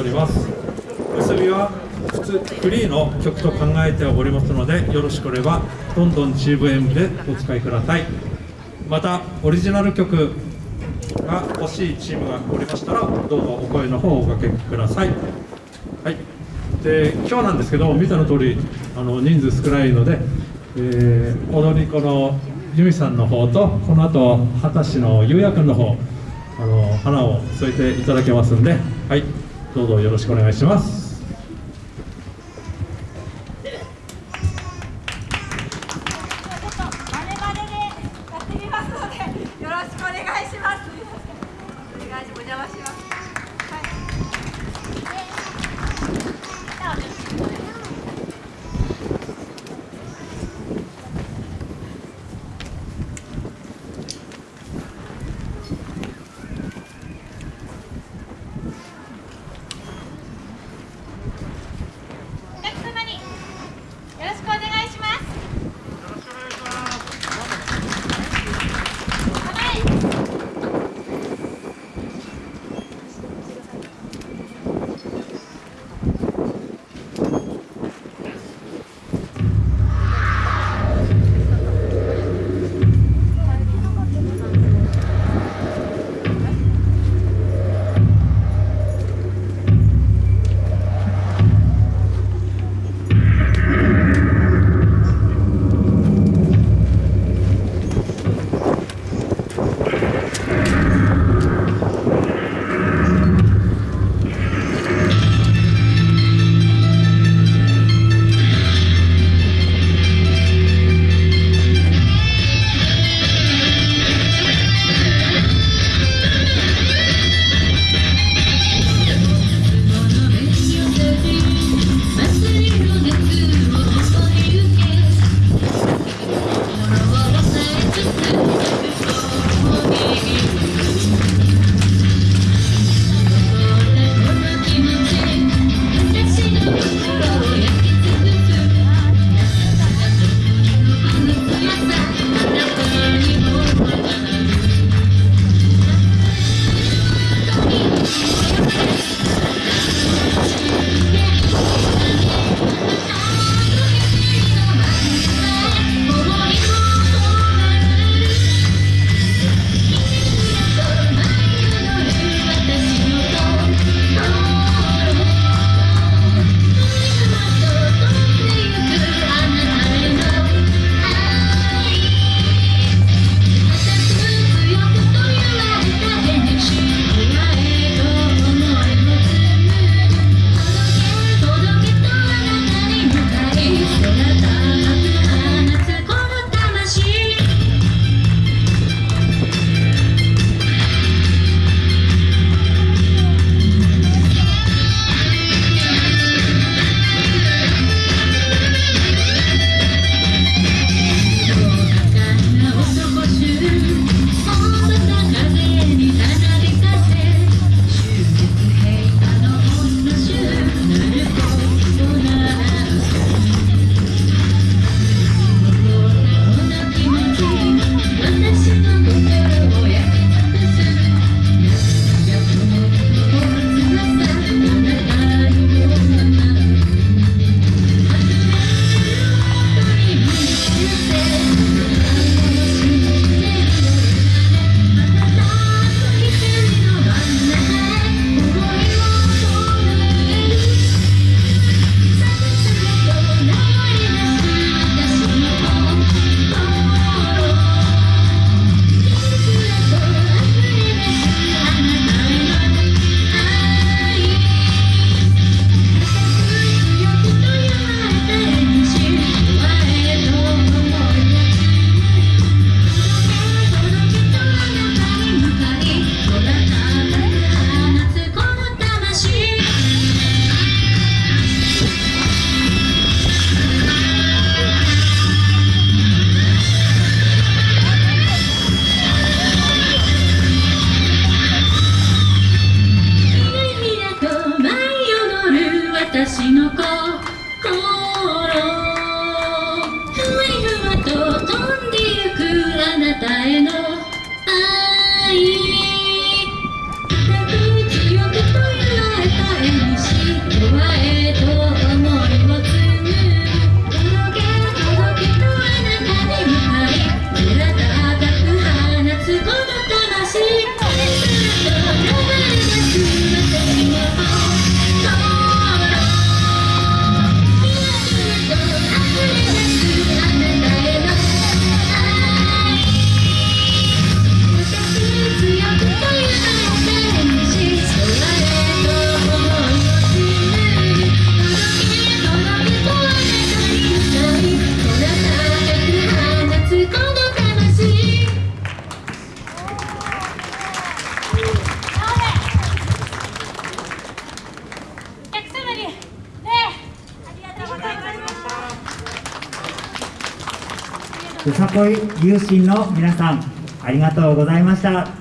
おります。結びは普通フリーの曲と考えておりますのでよろしければどんどん GVM でお使いください。またオリジナル曲が欲しいチームがおりましたらどうぞお声の方をおかけください。はい。で今日なんですけど見たの通りあの人数少ないので、えー、踊り子の由美さんの方とこの後二十歳のゆうやくんの方あの花を添えていただけますんではい。どうぞよろしくお願いします。よさこい有心の皆さんありがとうございました。